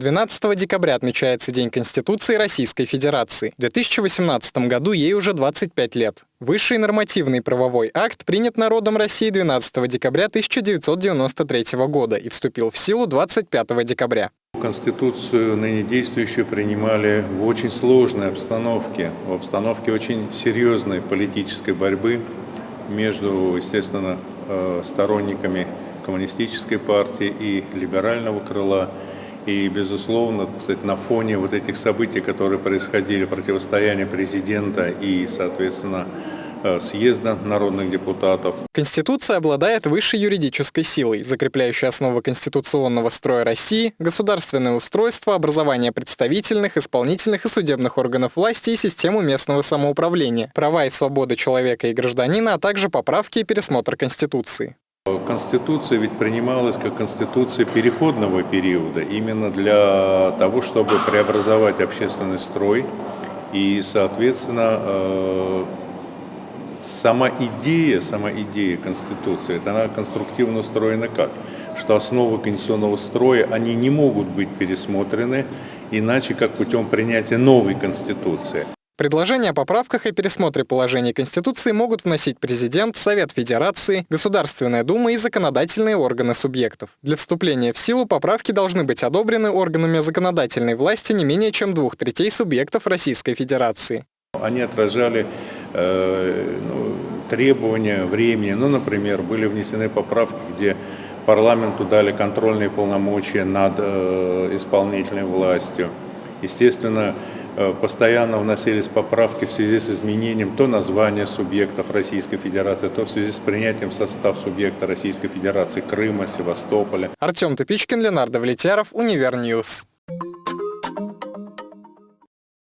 12 декабря отмечается День Конституции Российской Федерации. В 2018 году ей уже 25 лет. Высший нормативный правовой акт принят народом России 12 декабря 1993 года и вступил в силу 25 декабря. Конституцию ныне действующую принимали в очень сложной обстановке, в обстановке очень серьезной политической борьбы между, естественно, э, сторонниками коммунистической партии и либерального крыла. И, безусловно, кстати, на фоне вот этих событий, которые происходили, противостояния президента и, соответственно, э, съезда народных депутатов. Конституция обладает высшей юридической силой, закрепляющей основы конституционного строя России, государственное устройство, образование представительных, исполнительных и судебных органов власти и систему местного самоуправления, права и свободы человека и гражданина, а также поправки и пересмотр Конституции. Конституция ведь принималась как конституция переходного периода, именно для того, чтобы преобразовать общественный строй. И, соответственно, э, сама идея, сама идея Конституции, это она конструктивно устроена как? Что основы конституционного строя, они не могут быть пересмотрены иначе, как путем принятия новой Конституции. Предложения о поправках и пересмотре положений Конституции могут вносить президент, Совет Федерации, Государственная Дума и законодательные органы субъектов. Для вступления в силу поправки должны быть одобрены органами законодательной власти не менее чем двух третей субъектов Российской Федерации. Они отражали э, ну, требования времени. Ну, например, были внесены поправки, где парламенту дали контрольные полномочия над э, исполнительной властью. Естественно, постоянно вносились поправки в связи с изменением то названия субъектов Российской Федерации, то в связи с принятием в состав субъекта Российской Федерации Крыма, Севастополя. Артем Тупичкин, Ленардо Влетяров, Универ News.